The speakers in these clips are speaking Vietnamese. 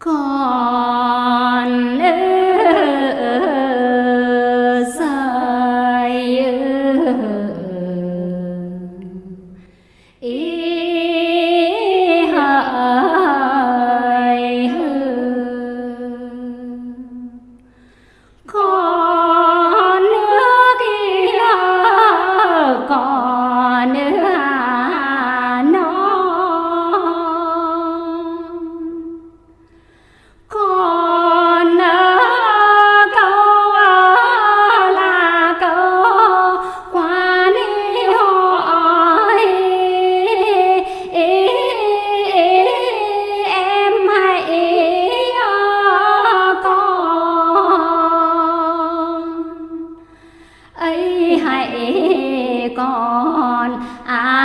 God. on. I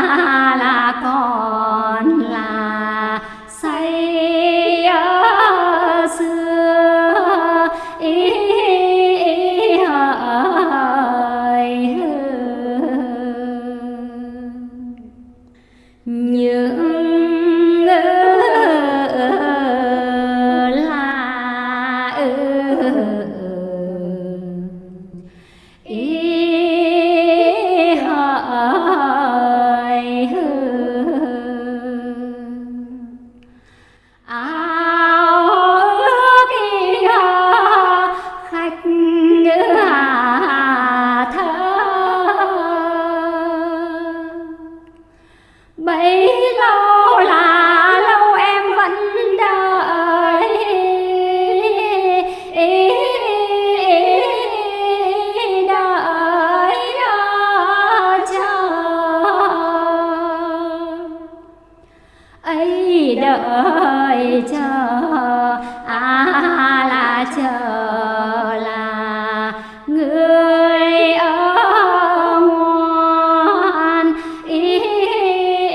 đợi chờ à là chờ là người ở ngoan. Ý,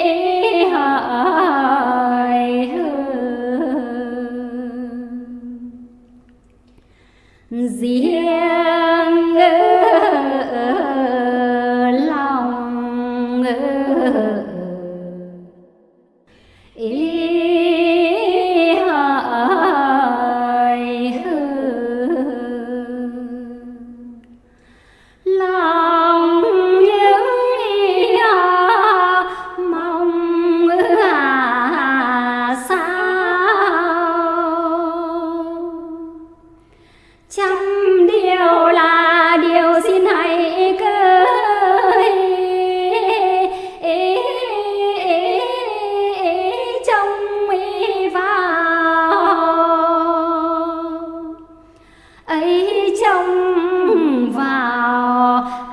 ý hợi riêng riêng lòng ngữ 그래서